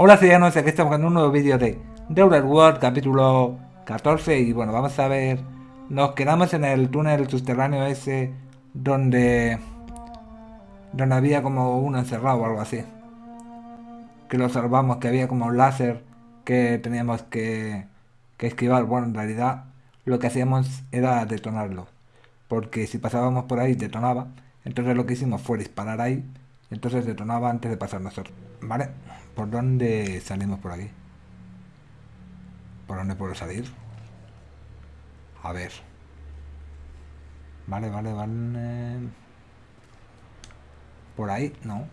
Hola ciudadanos, aquí estamos en un nuevo vídeo de The World, capítulo 14 y bueno, vamos a ver, nos quedamos en el túnel subterráneo ese donde donde había como uno encerrado o algo así que lo salvamos, que había como un láser que teníamos que, que esquivar, bueno en realidad lo que hacíamos era detonarlo porque si pasábamos por ahí detonaba entonces lo que hicimos fue disparar ahí entonces detonaba antes de pasar nosotros vale ¿Por dónde salimos por aquí? ¿Por dónde puedo salir? A ver. Vale, vale, vale. Por ahí, no.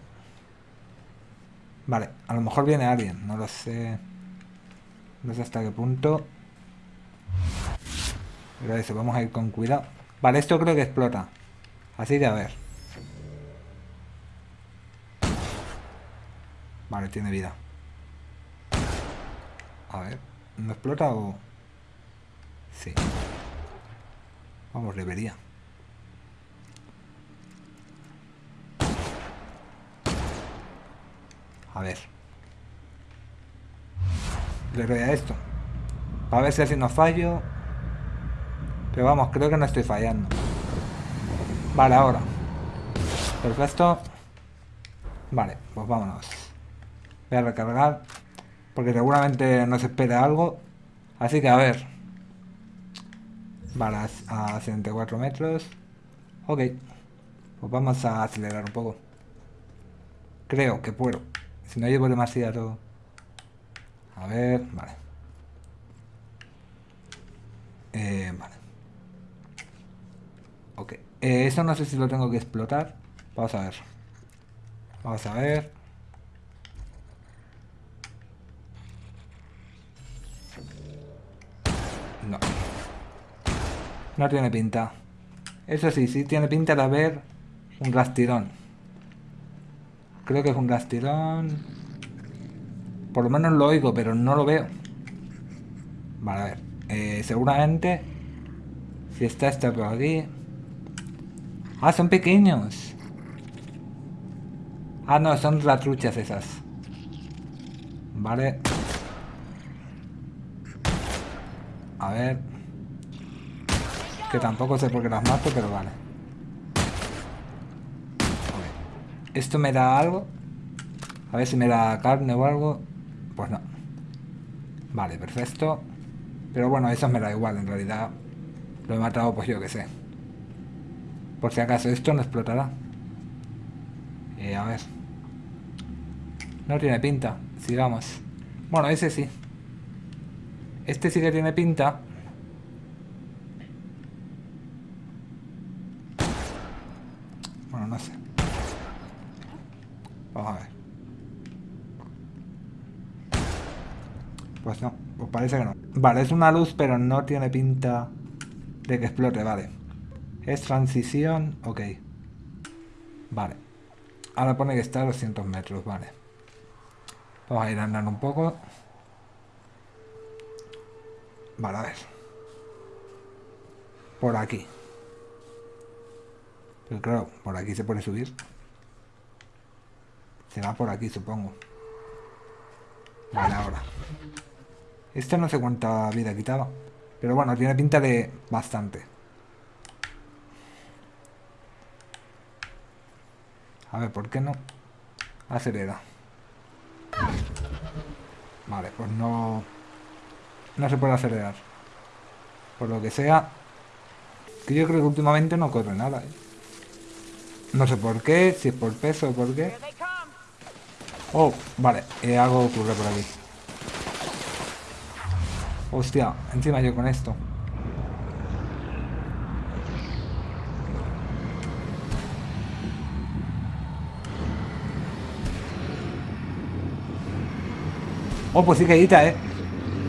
Vale, a lo mejor viene alguien, no lo sé. No sé hasta qué punto. Pero eso, vamos a ir con cuidado. Vale, esto creo que explota. Así que a ver. Vale, tiene vida. A ver, ¿no explota o...? Sí. Vamos, debería. A ver. Le doy a esto. A ver si así no fallo. Pero vamos, creo que no estoy fallando. Vale, ahora. Perfecto. Vale, pues vámonos. Voy a recargar. Porque seguramente nos espera algo. Así que a ver. Vale, a 74 metros. Ok. Pues vamos a acelerar un poco. Creo que puedo. Si no llevo demasiado... A ver, vale. Eh, vale. Ok. Eh, eso no sé si lo tengo que explotar. Vamos a ver. Vamos a ver. No. No tiene pinta. Eso sí, sí tiene pinta de haber un rastirón. Creo que es un rastirón. Por lo menos lo oigo, pero no lo veo. Vale, a ver. Eh, seguramente... Si está este por aquí... Ah, son pequeños. Ah, no, son ratruchas esas. Vale. A ver. Tampoco sé por qué las mato, pero vale. ¿Esto me da algo? A ver si me da carne o algo. Pues no. Vale, perfecto. Pero bueno, eso me da igual, en realidad. Lo he matado, pues yo que sé. Por si acaso, esto no explotará. Eh, a ver. No tiene pinta. Sigamos. Bueno, ese sí. Este sí que tiene pinta. Bueno, no sé. Vamos a ver. Pues no, pues parece que no. Vale, es una luz, pero no tiene pinta de que explote, vale. Es transición, ok. Vale. Ahora pone que está a 200 metros, vale. Vamos a ir andando un poco. Vale, a ver. Por aquí. Pero claro, por aquí se puede subir. Será por aquí, supongo. Vale, ahora. Este no sé cuánta vida quitaba. Pero bueno, tiene pinta de bastante. A ver, ¿por qué no? Acelera. Vale, pues no no se puede acelerar. Por lo que sea, que yo creo que últimamente no corre nada. ¿eh? No sé por qué, si es por peso o por qué. Oh, vale, algo ocurre por aquí. Hostia, encima yo con esto. Oh, pues sí que edita, eh.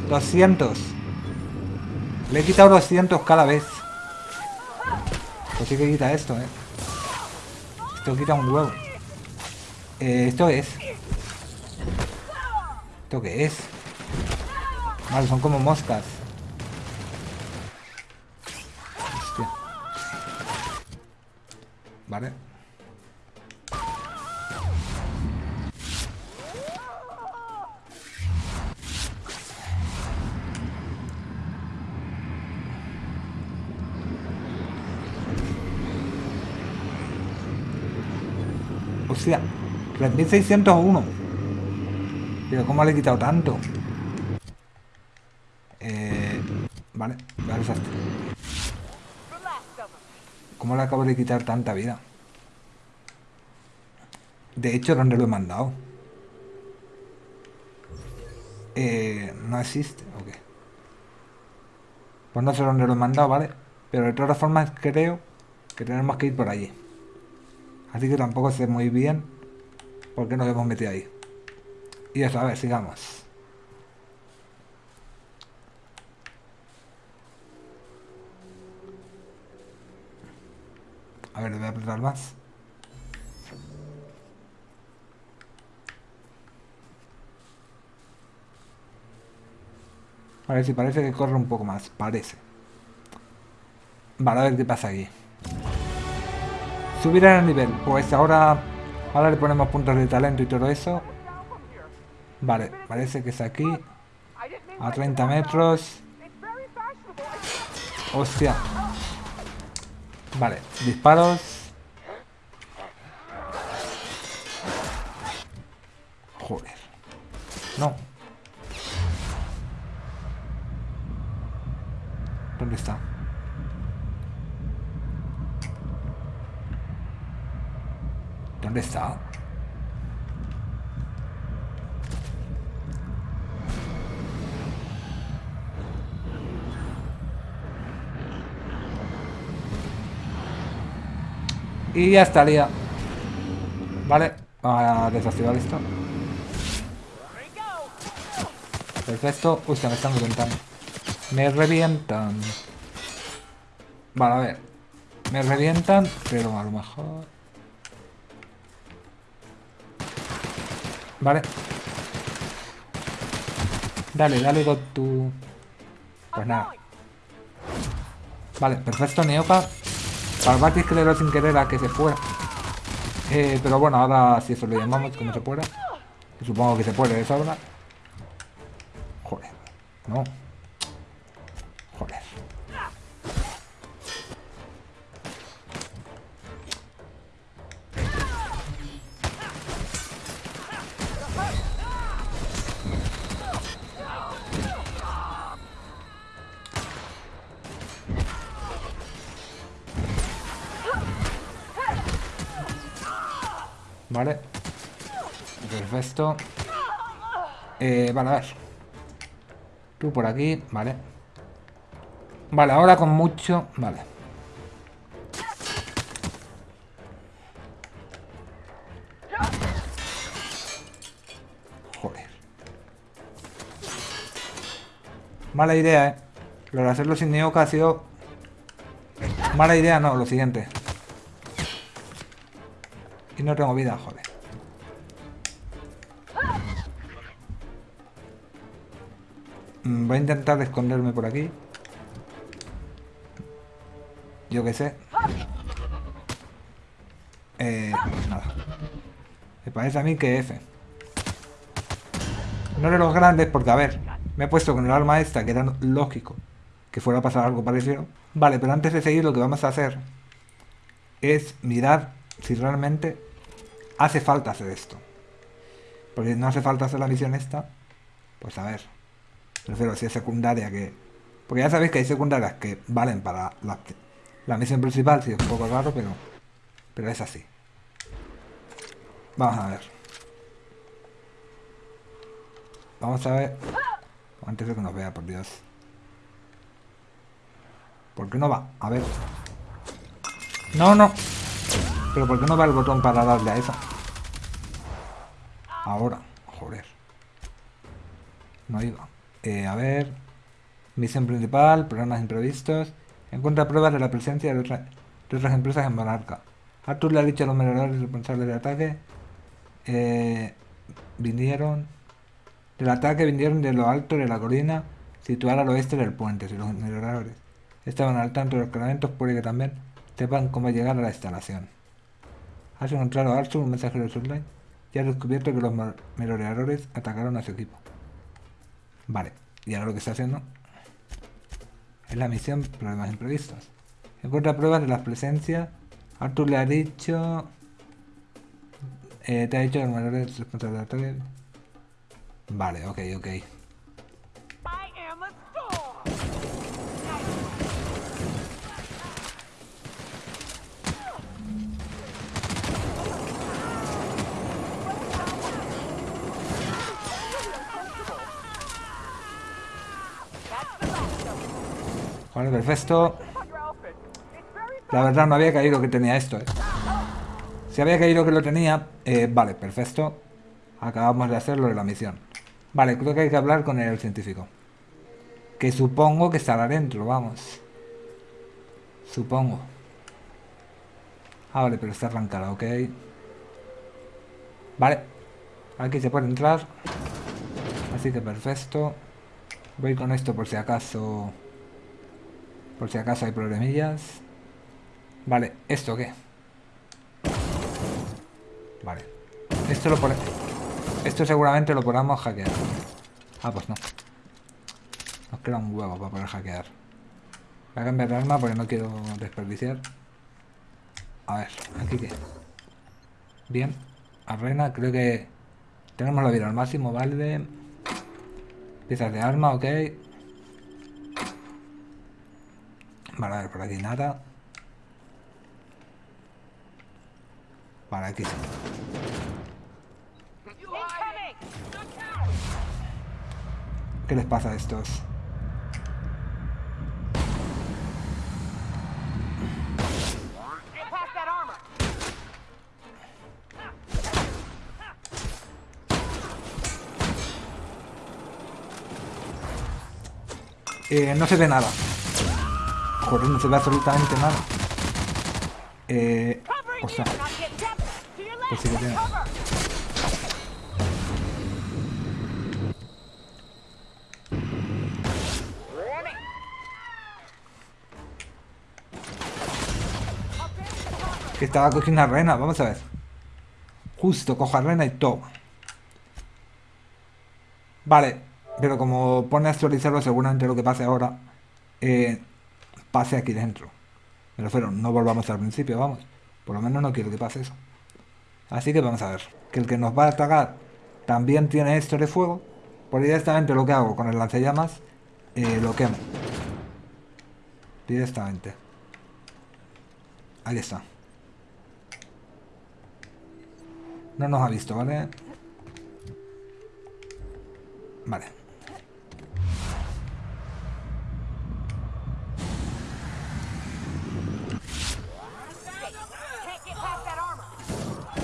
200. Le he quitado 200 cada vez. Pues sí que quita esto, eh. Esto quita un huevo. Eh, ¿Esto es? ¿Esto qué es? Vale, son como moscas. Hostia. Vale. Hostia, 3601. Pero ¿cómo le he quitado tanto? Eh, vale, vale, desastre. ¿Cómo le acabo de quitar tanta vida? De hecho, ¿dónde lo he mandado? Eh, no existe, ok. Pues no sé dónde lo he mandado, ¿vale? Pero de todas formas creo que tenemos que ir por allí. Así que tampoco sé muy bien por qué nos hemos metido ahí. Y eso, a ver, sigamos. A ver, voy a apretar más. Si parece que corre un poco más. Parece. Vale, a ver qué pasa aquí. Subir el nivel. Pues ahora... Ahora le ponemos puntos de talento y todo eso. Vale, parece que es aquí. A 30 metros. Hostia. Vale, disparos. Joder. No. ¿Dónde está? ¿Dónde está? Y ya estaría. Vale, a desactivar esto. Perfecto. Uy, se me están reventando. Me revientan. Vale, a ver. Me revientan, pero a lo mejor... Vale. Dale, dale con tu... Pues nada. Vale, perfecto, Neopa. Salvatis que le sin querer a que se fuera. Eh, pero bueno, ahora si eso lo llamamos, como se pueda. Supongo que se puede de sobra. Joder. No. Eh, vale, a ver. Tú por aquí, vale. Vale, ahora con mucho... Vale. Joder. Mala idea, eh. Lo de hacerlo sin Neoka ha sido... Mala idea, no, lo siguiente. Y no tengo vida, joder. Voy a intentar esconderme por aquí. Yo qué sé. Eh, nada. Me parece a mí que F. No de los grandes porque, a ver, me he puesto con el arma esta, que era lógico que fuera a pasar algo parecido. Vale, pero antes de seguir lo que vamos a hacer es mirar si realmente hace falta hacer esto. Porque no hace falta hacer la misión esta, pues a ver. Prefiero si es secundaria que... Porque ya sabéis que hay secundarias que valen para la, misión principal, si es un poco raro, pero... Pero es así. Vamos a ver. Vamos a ver... Antes de que nos vea, por Dios. ¿Por qué no va? A ver. No, no. Pero ¿por qué no va el botón para darle a eso? Ahora, joder. No iba. A ver. Misión principal, programas imprevistos. Encuentra pruebas de la presencia de, otras empresas en Monarca. Arthur le ha dicho a los merodeadores responsables del ataque. Eh, vinieron. Del ataque vinieron de lo alto de la colina situada al oeste del puente. Si los merodeadores estaban al tanto de los cargamentos, puede que también sepan cómo llegar a la instalación. Has encontrado a Arthur, un mensajero de Surline, y has descubierto que los merodeadores atacaron a su equipo. Vale, y ahora lo que está haciendo es la misión Problemas Imprevistos. Encuentra pruebas de la presencia. Arthur le ha dicho... Eh, te ha dicho el mayor responsable. Vale, ok, ok. Vale, perfecto. La verdad no había caído que tenía esto, eh. Si había caído que lo tenía, eh, vale, perfecto. Acabamos de hacerlo de la misión. Vale, creo que hay que hablar con el científico. Que supongo que estará dentro, vamos. Supongo. Ah, vale, pero está arrancada, ok. Vale. Aquí se puede entrar. Así que perfecto. Voy con esto por si acaso... Por si acaso hay problemillas. Vale, ¿esto qué? Vale. Esto lo pone... Esto seguramente lo podamos hackear. Ah, pues no. Nos queda un huevo para poder hackear. Voy a cambiar de arma porque no quiero desperdiciar. A ver, aquí qué. Bien. Arena, creo que tenemos la vida al máximo, vale. Piezas de arma, ok. Vale, a ver, por aquí nada. Vale, aquí sí. ¿Qué les pasa a estos? Eh, no se ve nada. Joder, no se ve absolutamente nada. Eh... Ostras, pues. Que estaba cogiendo a Rena, vamos a ver. Justo, cojo a Rena y toma. Vale, pero como pone a actualizarlo, seguramente lo que pase ahora eh, pase aquí dentro. Me refiero, no volvamos al principio, vamos. Por lo menos no quiero que pase eso. Así que vamos a ver. Que el que nos va a atacar también tiene esto de fuego. Por directamente lo que hago con el lanzallamas, eh, lo quemo. Directamente. Ahí está. No nos ha visto, ¿vale? Vale.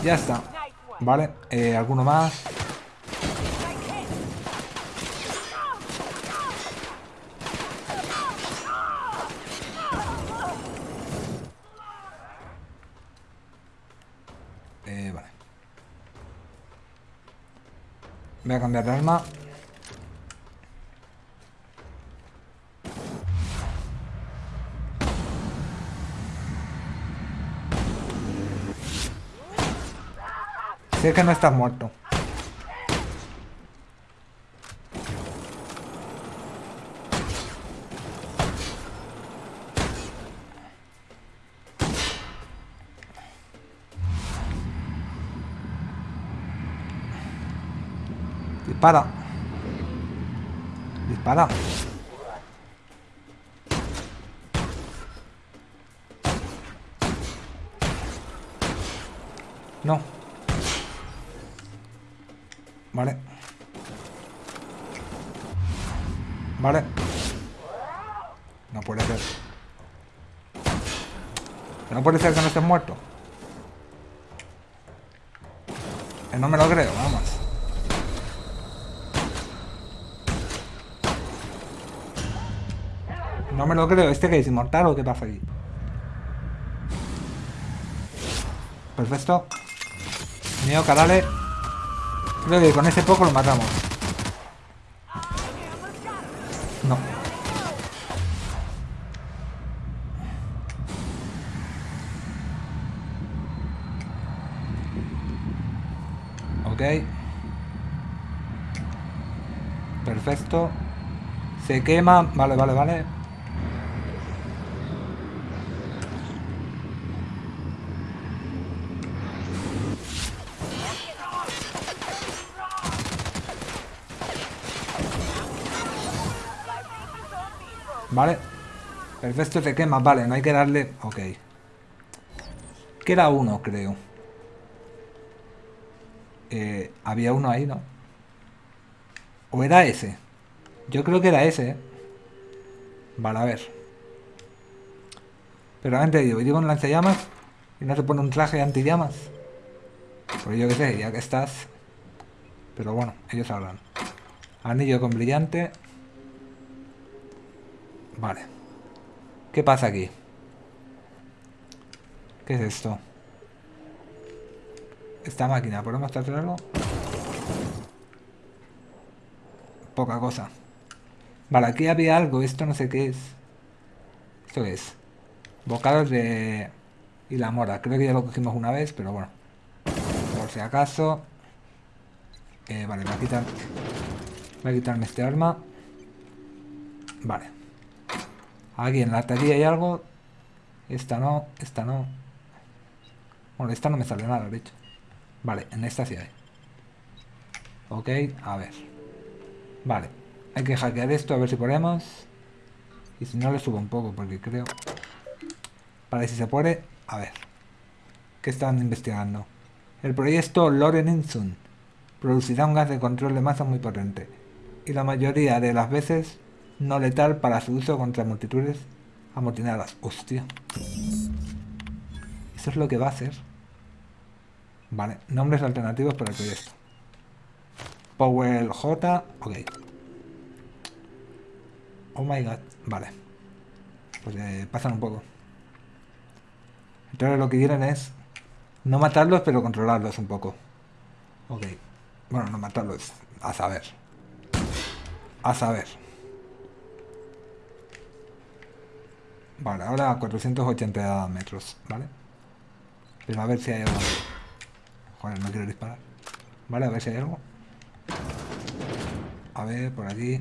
Ya está. Vale. Eh, ¿Alguno más? Eh, vale. Voy a cambiar de arma. Sé que no estás muerto. Dispara. Dispara. No. Vale. Vale. No puede ser. No puede ser que no estés muerto. Que no me lo creo, vamos. No me lo creo. ¿Este que es inmortal o qué pasa aquí? Perfecto. Mío, dale. Creo que con ese poco lo matamos. No. Ok. Perfecto. Se quema. Vale, vale, vale. Vale. Perfecto, se quema. Vale, no hay que darle... Ok. Queda uno, creo. Eh, había uno ahí, ¿no? ¿O era ese? Yo creo que era ese, ¿eh? Vale, a ver. Pero antes digo, llevo un lanzallamas y no se pone un traje anti-llamas. Pues yo qué sé, ya que estás. Pero bueno, ellos hablan. Anillo con brillante. Vale. ¿Qué pasa aquí? ¿Qué es esto? Esta máquina, ¿podemos algo? Poca cosa. Vale, aquí había algo, esto no sé qué es. ¿Esto es? Bocados de... Y la mora, creo que ya lo cogimos una vez, pero bueno. Por si acaso... Eh, vale, voy a quitar... Voy a quitarme este arma. Vale. Aquí en la taquilla hay algo. Esta no, esta no. Bueno, esta no me sale nada, de hecho. Vale, en esta sí hay. Ok, a ver. Vale. Hay que hackear esto a ver si podemos. Y si no le subo un poco, porque creo... Para si se puede... A ver. ¿Qué están investigando? El proyecto Loren Insun producirá un gas de control de masa muy potente. Y la mayoría de las veces no letal para su uso contra multitudes amotinadas. Hostia. Eso es lo que va a hacer. Vale, nombres alternativos para el proyecto. Powell J. Ok. Oh my god. Vale. Pues eh, pasan un poco. Entonces lo que quieren es no matarlos, pero controlarlos un poco. Ok. Bueno, no matarlos. A saber. A saber. Vale, ahora a 480 metros, ¿vale? Pero a ver si hay algo. Joder, no quiero disparar. Vale, a ver si hay algo. A ver, por aquí.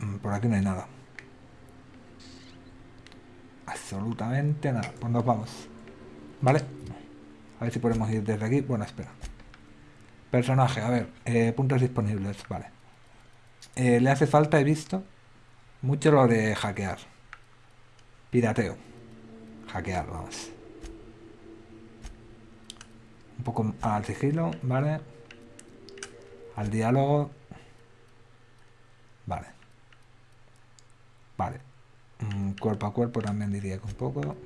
Mm, por aquí no hay nada. Absolutamente nada. Pues nos vamos. Vale. A ver si podemos ir desde aquí. Bueno, espera. Personaje, a ver. Eh, puntos disponibles, vale. Eh, le hace falta, he visto, mucho lo de hackear. Pirateo. Hackear, vamos. Un poco al sigilo, ¿vale? Al diálogo. Vale. Vale. Mm, cuerpo a cuerpo también diría que un poco.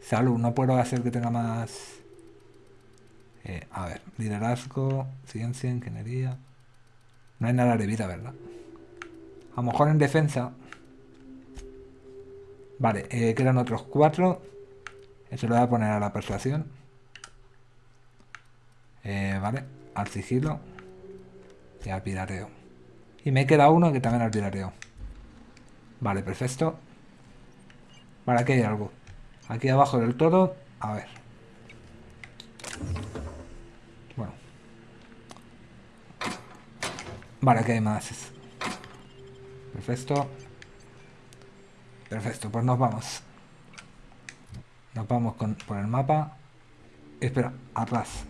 Salud, no puedo hacer que tenga más... Eh, a ver, liderazgo, ciencia, ingeniería... No hay nada de vida, ¿verdad? A lo mejor en defensa... Vale, eh, quedan otros cuatro. Eso lo voy a poner a la persuasión. Eh, vale, al sigilo. Y al pirateo. Y me queda uno que también al pirateo. Vale, perfecto. Vale, aquí hay algo. Aquí abajo del todo. A ver. Bueno. Vale, aquí hay más. Perfecto. Perfecto, pues nos vamos. Nos vamos con, por el mapa. Espera, atrás.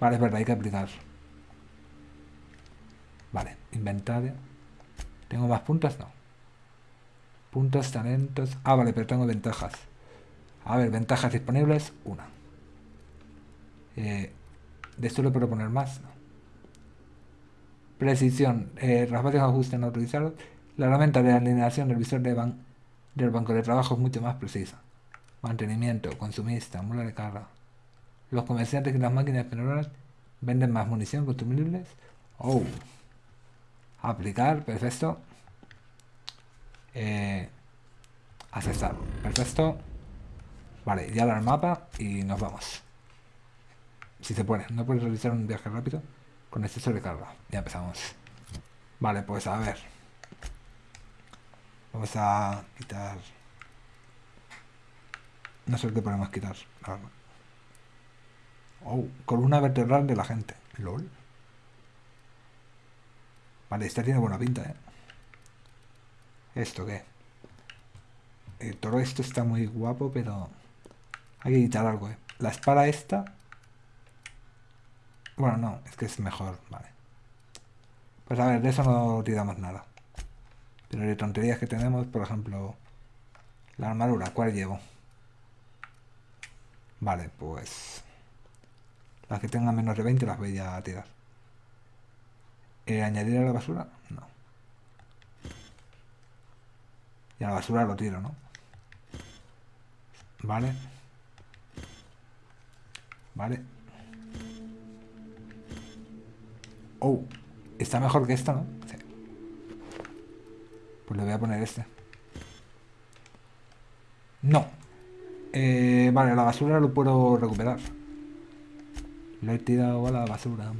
Vale, es verdad, hay que aplicar. Vale, inventario. ¿Tengo más puntos? No. Puntos, talentos... Ah, vale, pero tengo ventajas. A ver, ventajas disponibles, una. Eh, ¿De esto le puedo poner más? Precisión. Eh, de ajuste no autorizados. La herramienta de alineación del visor de del banco de trabajo es mucho más precisa. Mantenimiento, consumista, mula de carga. Los comerciantes y las máquinas expendedoras venden más munición consumibles. Oh. Aplicar, perfecto. Eh, aceptar, perfecto. Vale, ya el mapa y nos vamos. Si se puede, no puedes realizar un viaje rápido con exceso de carga. Ya empezamos. Vale, pues a ver. Vamos a quitar... No sé qué podemos quitar. Oh, columna vertebral de la gente. LOL. Vale, esta tiene buena pinta, ¿eh? ¿Esto qué? Todo esto está muy guapo, pero... Hay que quitar algo, ¿eh? La espada esta... Bueno, no, es que es mejor, vale. Pues a ver, de eso no tiramos nada. Pero de tonterías que tenemos, por ejemplo, la armadura, ¿cuál llevo? Vale, pues... Las que tengan menos de 20 las voy a tirar. Eh, ¿Añadir a la basura? No. Y a la basura lo tiro, ¿no? Vale. Vale. Oh, está mejor que esta, ¿no? Pues le voy a poner este. No. Eh, vale, la basura lo puedo recuperar. Lo he tirado a la basura.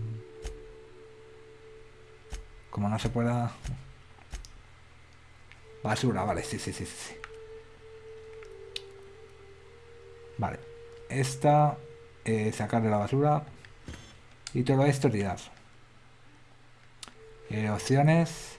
Como no se pueda... Basura, vale, sí, sí, sí, sí. Vale. Esta, eh, sacar de la basura. Y todo esto tirar. Eh, opciones.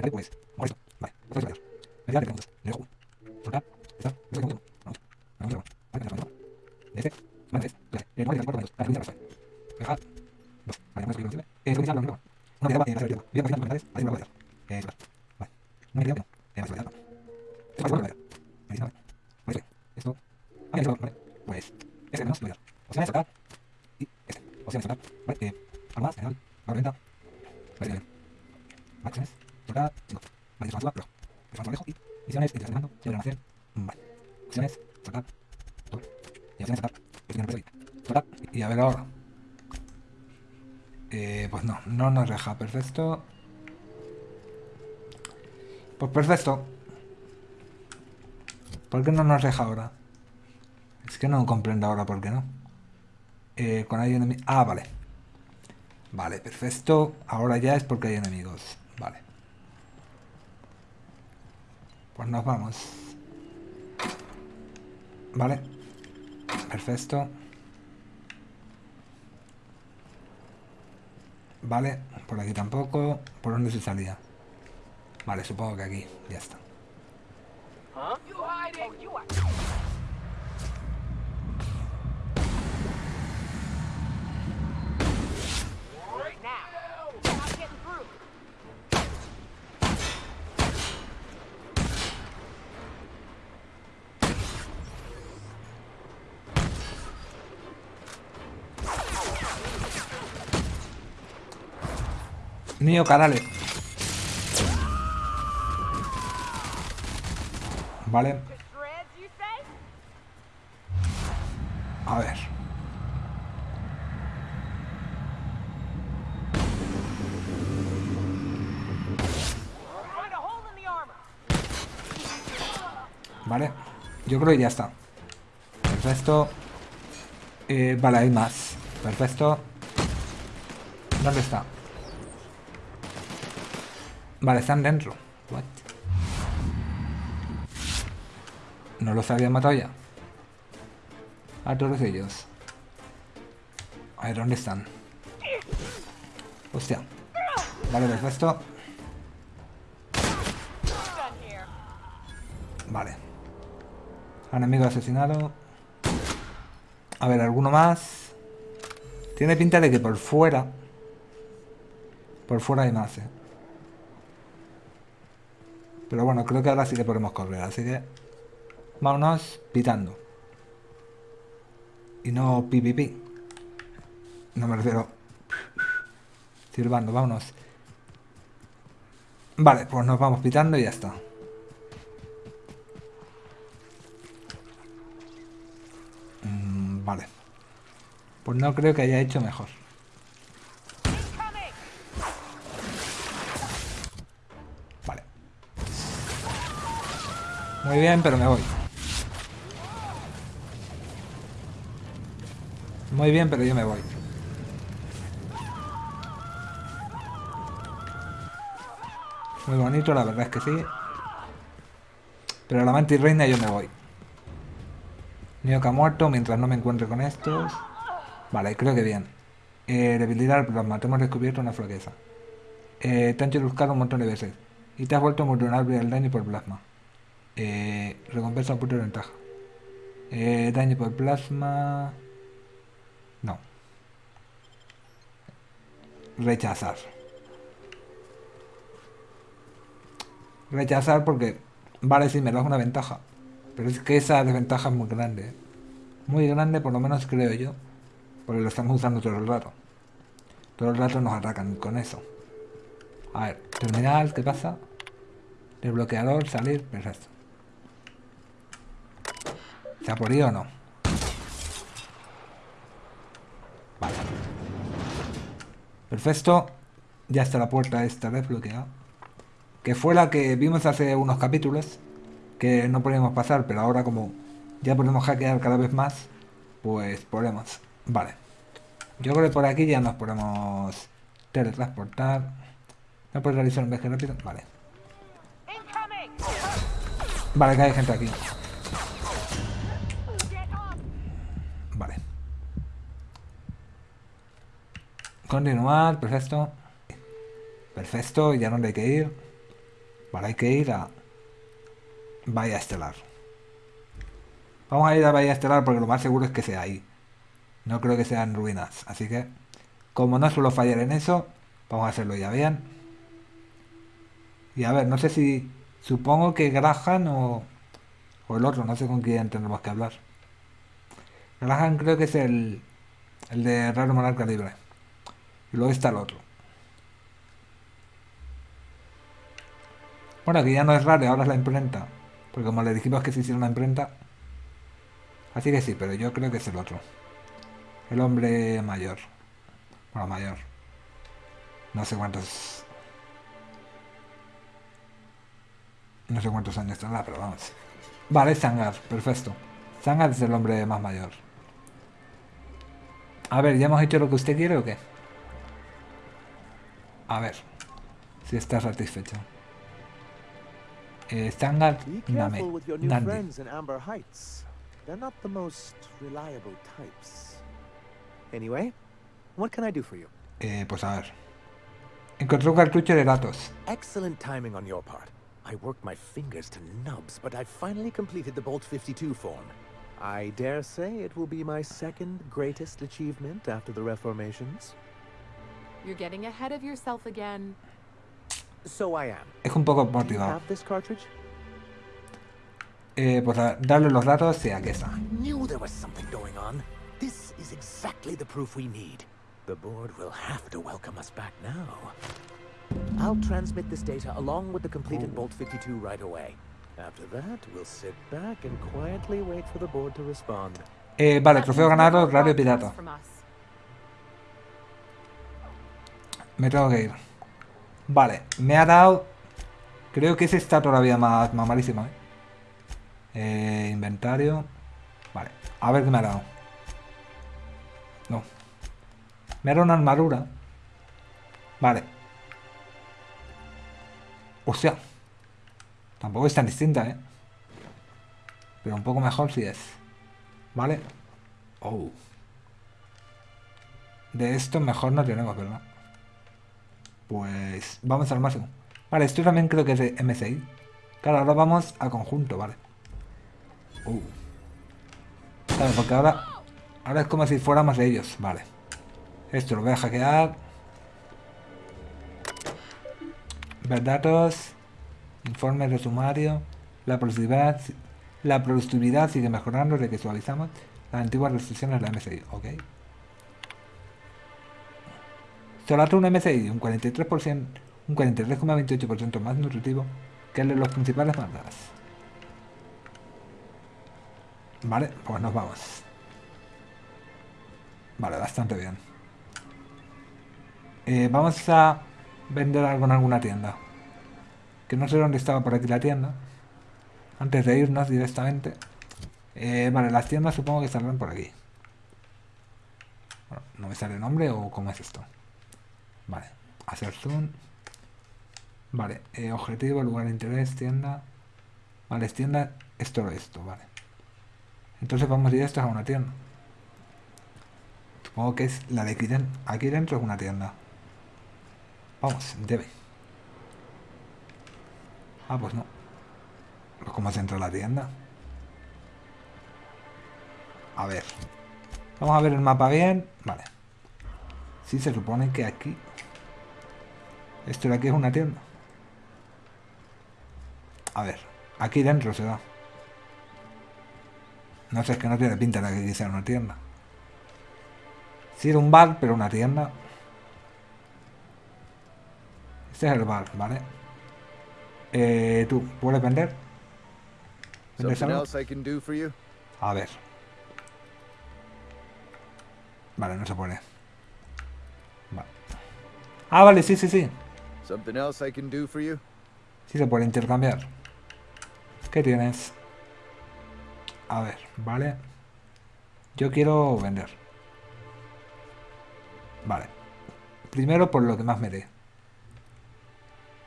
Pues eso Me voy a dar preguntas. Le dejo. Soltar. Está. Yo soy muy Vamos. Vamos. Vamos. Vale, vale. De este. Vale, este. Vale. Eh, no hay que hacer cuatro minutos. Vale, primera razón. Misiones. Integración de mando. Llevar almacén. Vale. Opciones. Sacar. Y opciones sacar. Y a ver ahora. Eh, pues no, no nos deja. Perfecto. Pues perfecto. ¿Por qué no nos deja ahora? Es que no comprendo ahora por qué no. Eh, con hay enemigos. Ah, vale. Vale, perfecto. Ahora ya es porque hay enemigos. Vale. Pues nos vamos. Vale. Perfecto. Vale, por aquí tampoco. ¿Por dónde se salía? Vale, supongo que aquí. Ya está. Huh? Mío, canales. Vale, a ver. Vale, yo creo que ya está. Perfecto. Eh, vale, hay más. Perfecto. ¿Dónde está? Vale, están dentro. What? ¿No los habían matado ya? A todos ellos. A ver, ¿dónde están? Hostia. Vale, perfecto. Vale. Enemigo asesinado. A ver, ¿alguno más? Tiene pinta de que por fuera... Por fuera hay más, eh. Pero bueno, creo que ahora sí que podemos correr, así que... Vámonos pitando. Y no pi. No me refiero... Silbando, vámonos. Vale, pues nos vamos pitando y ya está. Mm, vale. Pues no creo que haya hecho mejor. Muy bien, pero me voy. Muy bien, pero yo me voy. Muy bonito, la verdad es que sí. Pero la mantis reina yo me voy. Nioka muerto mientras no me encuentre con estos. Vale, creo que bien. Eh, debilidad al plasma. Te hemos descubierto una flaqueza. Eh, te han buscar un montón de veces. Y te has vuelto vulnerable al daño por plasma. Eh, recompensa de ventaja. Eh, daño por plasma... No. Rechazar. Rechazar porque... Vale, sí, me da una ventaja. Pero es que esa desventaja es muy grande. Muy grande, por lo menos creo yo. Porque lo estamos usando todo el rato. Todo el rato nos atacan con eso. A ver, terminal, ¿qué pasa? Desbloqueador, salir, perfecto. ¿Se ha podido o no? Vale. Perfecto. Ya está la puerta esta desbloqueada. Que fue la que vimos hace unos capítulos. Que no podíamos pasar, pero ahora como ya podemos hackear cada vez más, pues podemos. Vale. Yo creo que por aquí ya nos podemos teletransportar. ¿No puedes realizar un viaje rápido? Vale. Vale, que hay gente aquí. Continuar, perfecto. Perfecto, ya no hay que ir. Vale, hay que ir a Bahía Estelar. Vamos a ir a Bahía Estelar porque lo más seguro es que sea ahí. No creo que sean ruinas. Así que, como no suelo fallar en eso, vamos a hacerlo ya bien. Y a ver, no sé si... Supongo que Graham o, o el otro, no sé con quién tendremos que hablar. Graham creo que es el, el de Raro Monarca Libre. Y luego está el otro. Bueno, aquí ya no es raro, ahora es la imprenta. Porque como le dijimos que se hiciera una imprenta. Así que sí, pero yo creo que es el otro. El hombre mayor. Bueno, mayor. No sé cuántos... No sé cuántos años tendrá, pero vamos. Vale, Sangar, perfecto. Sangar es el hombre más mayor. A ver, ¿ya hemos hecho lo que usted quiere o qué? A ver. Si está satisfecho. Eh, Name. Nandi. They're not the most reliable types. Anyway, what can I do for you? Eh, pues a ver. Encontré un cartucho de datos. Excellent timing on your part. I worked my fingers to nubs, but I finally completed the Bolt 52 form. I dare say it will be my second greatest achievement after the reformations. You're getting ahead of yourself again. So I am. Es un poco Do you motivado. have this cartridge? Eh, pues a darle los datos y aquí está. I knew there was something going on. This is exactly the proof we need. The board will have to welcome us back now. I'll transmit this data along with the completed Bolt 52 right away. After that, we'll sit back and quietly wait for the board to respond. Eh, vale, trofeo ganado, radio pirata. Me tengo que ir. Vale, me ha dado... Creo que ese está todavía más, malísimo, ¿eh? Eh, inventario. Vale, a ver qué me ha dado. No. Me ha dado una armadura. Vale. O. Tampoco es tan distinta, ¿eh? Pero un poco mejor si es. Vale. Oh. De esto mejor no tenemos, ¿verdad? Pues vamos al máximo. Vale, esto también creo que es de MSI. Claro, ahora vamos a conjunto, vale. Uh. Porque ahora... Ahora es como si fuéramos de ellos, vale. Esto lo voy a hackear. Ver datos. Informes de sumario. La productividad... La productividad sigue mejorando desde que suavizamos las antiguas restricciones de la MSI, ¿ok? Solato un MSI un 43%, un 43,28% más nutritivo que el de los principales mandadas. Vale, pues nos vamos. Vale, bastante bien. Eh, vamos a vender algo en alguna tienda. Que no sé dónde estaba por aquí la tienda. Antes de irnos directamente. Eh, vale, las tiendas supongo que saldrán por aquí. Bueno, ¿no me sale el nombre o cómo es esto? Vale, hacer zoom. Vale, eh, objetivo, lugar de interés, tienda. Vale, tienda, es todo esto, vale. Entonces vamos directos a una tienda. Supongo que es la de aquí dentro. Aquí dentro es una tienda. Vamos, debe. Ah, pues no. Pues ¿Cómo se entra a la tienda? A ver. Vamos a ver el mapa bien. Vale. Sí, se supone que aquí... Esto de aquí es una tienda. A ver. Aquí dentro se da. No sé, es que no tiene pinta de que sea una tienda. Sí, era un bar, pero una tienda. Este es el bar, ¿vale? Eh, tú, ¿puedes vender? ¿Vendes algo? A ver. Vale, no se puede. Vale. Ah, vale, sí, sí, sí. Something else I can do for you? Se puede intercambiar. ¿Qué tienes? A ver, vale. Yo quiero vender. Vale. Primero por lo que más me dé.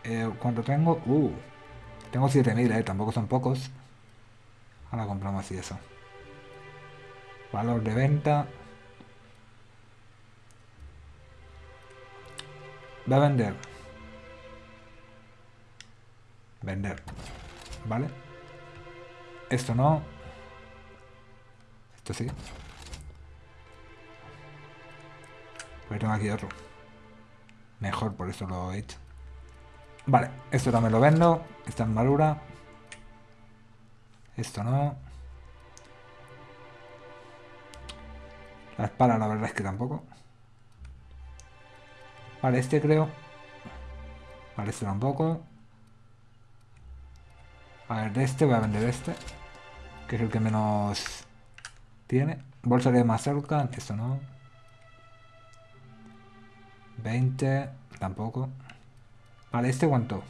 Eh, ¿Cuánto tengo? Uh. Tengo 7000, eh. Tampoco son pocos. Ahora compramos y eso. Valor de venta. Va a vender. Vender. ¿Vale? Esto no. Esto sí. Pues tengo aquí otro. Mejor, por eso lo he hecho. Vale, esto también lo vendo. Esta armadura. Esto no. La espada la verdad es que tampoco. Vale, este creo. Vale, este tampoco. A ver, de este voy a vender este. Que es el que menos tiene. Bolsa de mazorca, esto no. 20, tampoco. Vale, ¿este cuánto?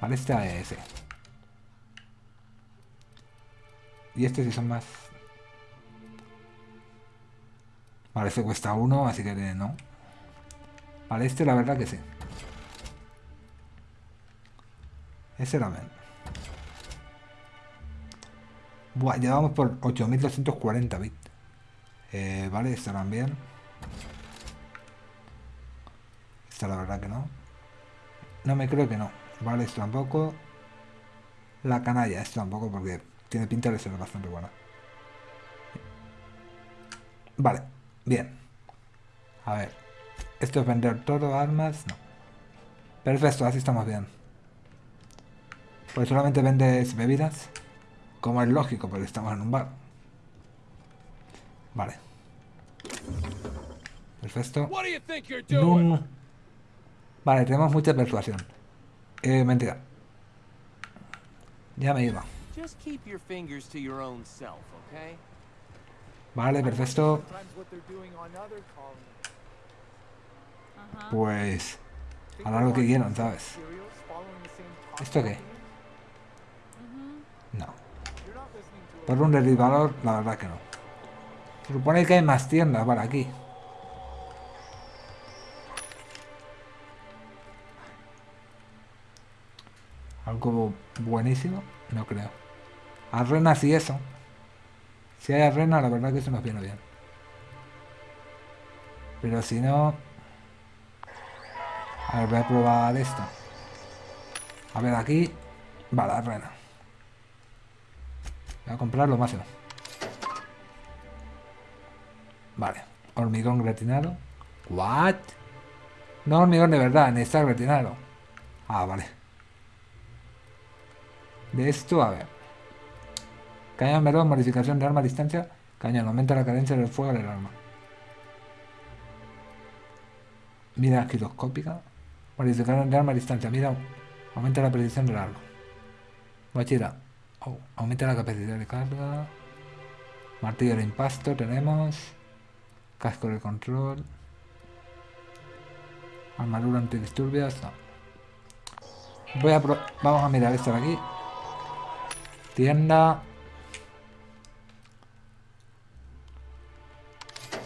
Vale, este a ese. Y este sí son más. Vale, este cuesta uno, así que no. Vale, este la verdad que sí. Ese era bien. Buah, ya vamos por 8240 bits. Eh, vale, estarán bien. Esta la verdad que no. No me creo que no. Vale, esto tampoco. La canalla, esto tampoco porque tiene pinta de ser bastante buena. Vale, bien. A ver. Esto es vender todo, armas, no. Perfecto, así estamos bien. Pues solamente vendes bebidas. Como es lógico, porque estamos en un bar. Vale. Perfecto. Vale, tenemos mucha persuasión. Eh, mentira. Ya me iba. Just keep your fingers to your own self, okay? Vale, perfecto. Pues... Hará lo que quieran, ¿sabes? ¿Esto qué? pattern? No. You're not listening to Por un derivador, la verdad que no. Se supone que hay más tiendas, vale, aquí. Algo buenísimo, no creo. Arrenas y eso. Si hay arena, la verdad que eso nos viene bien. Pero si no... A ver, voy a probar esto. A ver, aquí... Vale, arena. Voy a comprar lo máximo. Vale. Hormigón gratinado. ¿What? No hormigón de verdad, ni está gratinado. Ah, vale. De esto, a ver. Cañón melón, modificación de arma a distancia. Cañón, aumenta la cadencia del fuego del arma. Mira giroscópica. Modificación de arma a distancia. Mira, aumenta la precisión del arma. Mochila. Aumenta la capacidad de carga. Martillo de impasto tenemos. Casco de control. Armadura antidisturbios. Voy a Vamos a mirar esto de aquí. Tienda.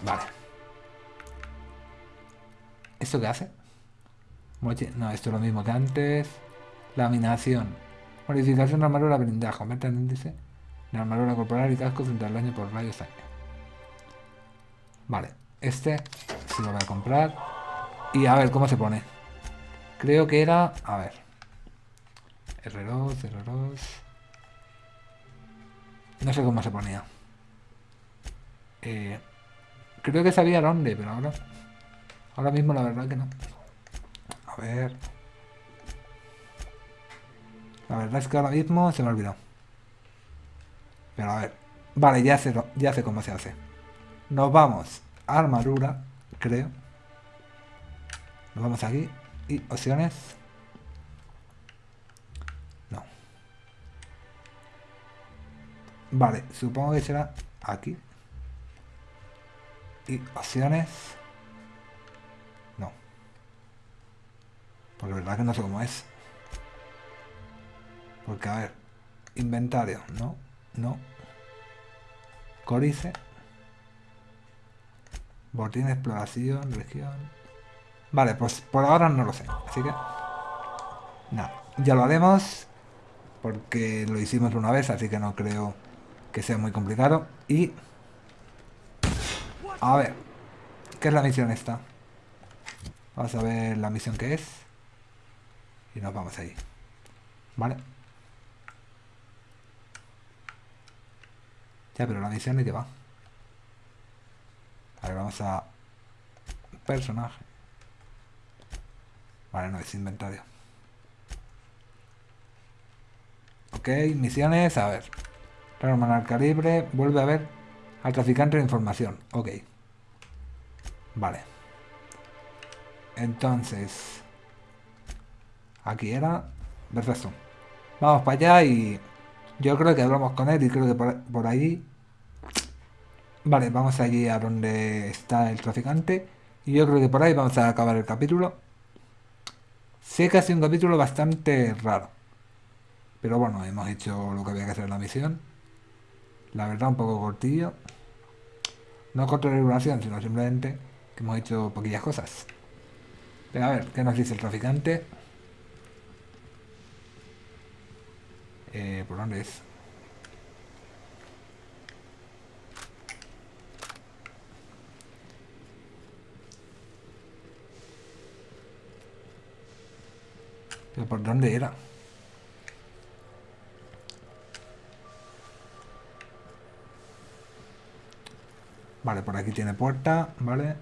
Vale. ¿Esto qué hace? No, esto es lo mismo que antes. Laminación. Modificación de armadura blindaje. Aumenta índice de armadura corporal y casco frente al daño por rayos sangre. Vale, este sí lo voy a comprar. Y a ver cómo se pone. Creo que era. A ver. R2, R2. No sé cómo se ponía. Eh, creo que sabía dónde, pero ahora. Ahora mismo la verdad que no. A ver. La verdad es que ahora mismo se me ha olvidado. Pero a ver. Vale, ya sé, ya sé cómo se hace. Nos vamos a armadura, creo. Nos vamos aquí. Y opciones. No. Vale, supongo que será aquí. Y opciones. No. Pues la verdad que no sé cómo es. Porque a ver. Inventario. No. No. Códice. Botín de exploración. Región. Vale, pues por ahora no lo sé. Así que... Nada. Ya lo haremos. Porque lo hicimos una vez, así que no creo que sea muy complicado. Y... A ver. ¿Qué es la misión esta? Vamos a ver la misión que es. Y nos vamos ahí. Vale. Ya, pero la misión de qué va. A ver, vamos a... Personaje. Vale, no, es inventario. Ok, misiones, a ver. Renormar calibre, vuelve a ver al traficante de información. Ok. Vale. Entonces... Aquí era... Perfecto. Vamos para allá y... Yo creo que hablamos con él y creo que por, por ahí... Vale, vamos allí a donde está el traficante. Y yo creo que por ahí vamos a acabar el capítulo. Sé que ha sido un capítulo bastante raro. Pero bueno, hemos hecho lo que había que hacer en la misión. La verdad, un poco cortillo. No corto de duración, sino simplemente que hemos hecho poquillas cosas. Pero a ver, ¿qué nos dice el traficante? Eh, ¿Por dónde es? ¿Pero por dónde era? Vale, por aquí tiene puerta, vale.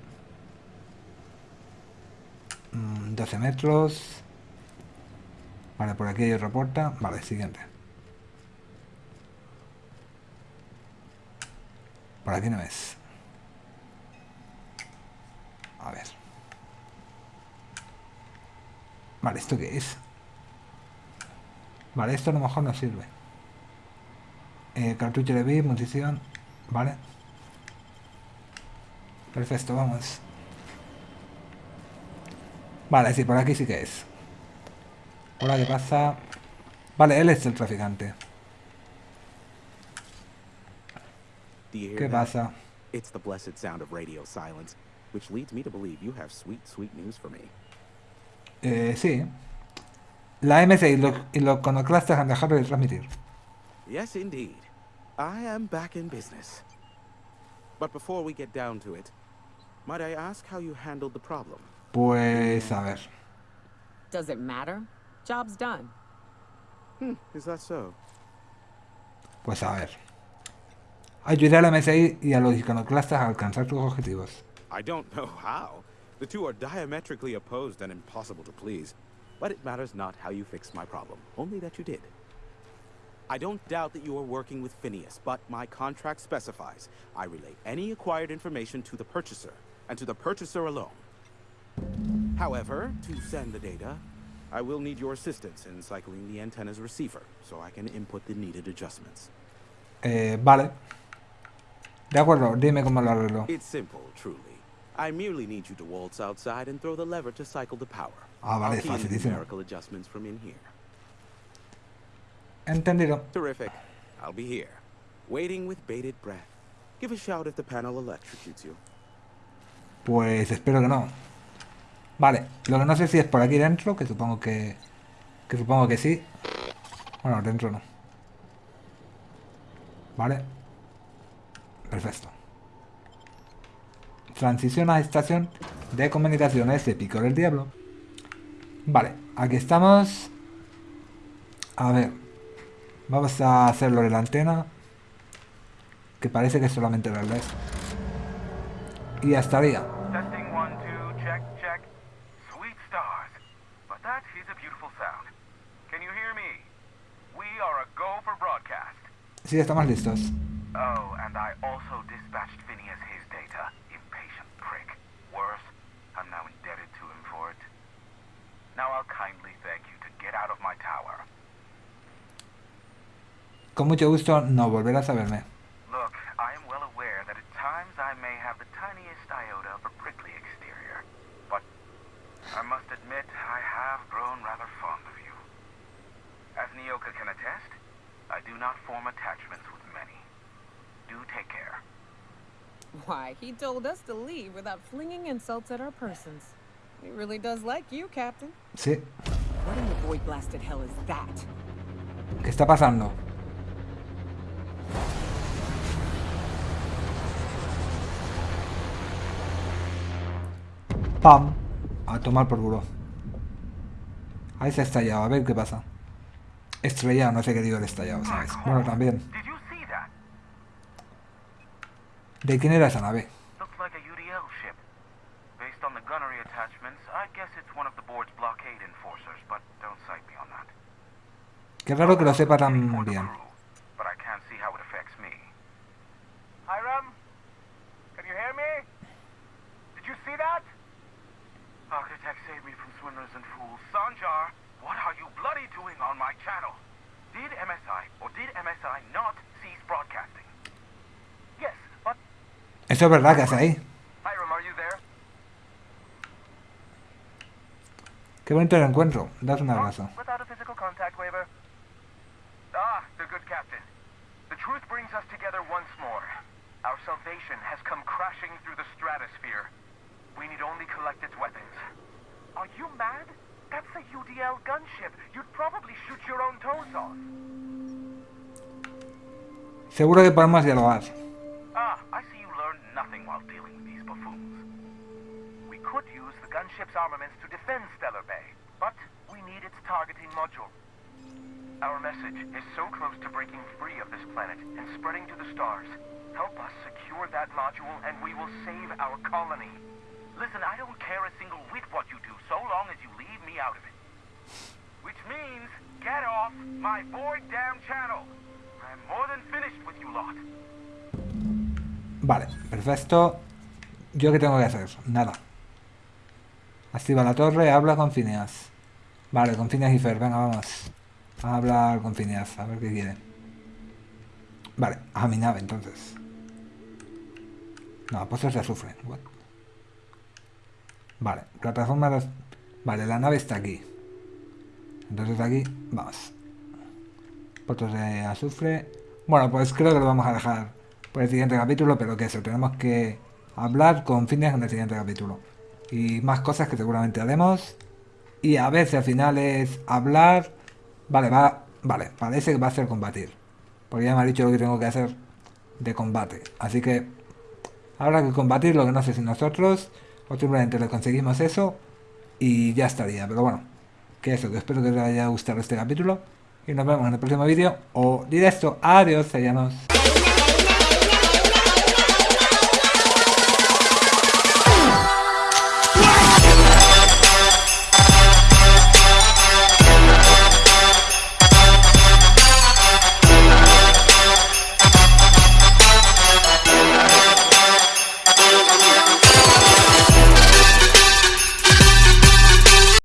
Mm, 12 metros. Vale, por aquí hay otra puerta. Vale, siguiente. Por aquí no es. A ver. Vale, ¿esto qué es? Vale, esto a lo mejor no sirve. Eh, cartucho de VIP, munición. Vale. Perfecto, vamos. Vale, sí, por aquí sí que es. Hola, ¿qué pasa? Vale, él es el traficante. Do you hear ¿Qué that? pasa? It's the blessed sound of radio silence, which leads me to believe you have sweet, sweet news for me. Eh, sí. La MC y los, y los iconoclastas han dejado de transmitir. Yes, indeed. I am back in business. But before we get down to it, might I ask how you handled the problem? Pues, a ver. Does it matter? Job's done. Hmm, is that so? Pues a ver. Ayudar a la MSI y a los iconoclastas a alcanzar sus objetivos. I don't know how. The two are diametrically opposed and impossible to please. But it matters not how you fixed my problem, only that you did. I don't doubt that you are working with Phineas, but my contract specifies I relay any acquired information to the purchaser, and to the purchaser alone. However, to send the data, I will need your assistance in cycling the antenna's receiver, so I can input the needed adjustments. Eh, vale. De acuerdo, dime cómo lo arreglo. It's simple, truly. I merely need you to waltz outside and throw the lever to cycle the power. Ah, vale, facilísimo. adjustments from in here. Entendido. Terrific. I'll be here, waiting with bated breath. Give a shout if the panel electrocutes you. Pues espero que no. Vale, lo que no sé si es por aquí dentro, que supongo que... Que supongo que sí. Bueno, dentro no. Vale. Perfecto. Transición a estación de comunicaciones de Pico del Diablo. Vale, aquí estamos. A ver. Vamos a hacerlo de la antena. Que parece que es solamente el relés. Y ya estaría. Testing one, two, check, check. Sweet stars. But that is a beautiful sound. Can you hear me? We are a go for broadcast. Sí, estamos listos. Oh, and I also dispatched Phineas his data. Impatient prick. Worse, I'm now indebted to him for it. Now I'll kindly thank you to get out of my tower. Con mucho gusto no volverás a verme. Look, I am well aware that at times I may have the tiniest iota of a prickly exterior, but I must admit I have grown rather fond of you. As Nyoka can attest, I do not form attachments with many. Do take care. Why, he told us to leave without flinging insults at our persons. He really does like you, Captain. Sí. What in the void blasted hell is that? ¿Qué está pasando? Pam. A tomar por culo. Ahí se ha estallado. A ver qué pasa. Estrellado, no sé qué digo de estallado, ¿sabes? Bueno, también. ¿De quién era esa nave? Qué raro que lo sepa tan bien. crew, But I can't see how it affects me. Hiram? Can you hear me? Did you see that? Architect saved me from swindlers and fools. Sanjar, what are you bloody doing on my channel? Did MSI or did MSI not cease broadcasting? Yes, but Eso es verdad que hace ahí. Qué bonito el encuentro. Das un abrazo. Ah. Seguro que podemos dialogar. Ah, I see while dealing with these buffoons. We could use the gunship's armaments to defend Stellar Bay, but we need its targeting module. Our message is so close to breaking free of this planet and spreading to the stars. Help us secure that module and we will save our colony. Listen, I don't care a single whit what you do, so long as you leave me out of it. Which means, get off my void damn channel. I'm more than finished. Vale, perfecto. ¿Yo qué tengo que hacer? Nada. Activa la torre, habla con Phineas. Vale, con Phineas y Fer, venga, vamos. A hablar con Phineas, a ver qué quiere. Vale, a mi nave entonces. No, pozos de azufre. Vale, plataforma de... Vale, la nave está aquí. Entonces aquí, vamos. Pozos de azufre. Bueno, pues creo que lo vamos a dejar por el siguiente capítulo, pero que eso, tenemos que hablar con Phineas en el siguiente capítulo. Y más cosas que seguramente haremos. Y a ver si al final es hablar. Vale, va. Vale, parece que va a ser combatir. Porque ya me ha dicho lo que tengo que hacer de combate. Así que habrá que combatir lo que no sé si nosotros o simplemente le conseguimos eso y ya estaría. Pero bueno, que eso, que espero que os haya gustado este capítulo. Y nos vemos en el próximo vídeo o directo. Adiós, sellanos.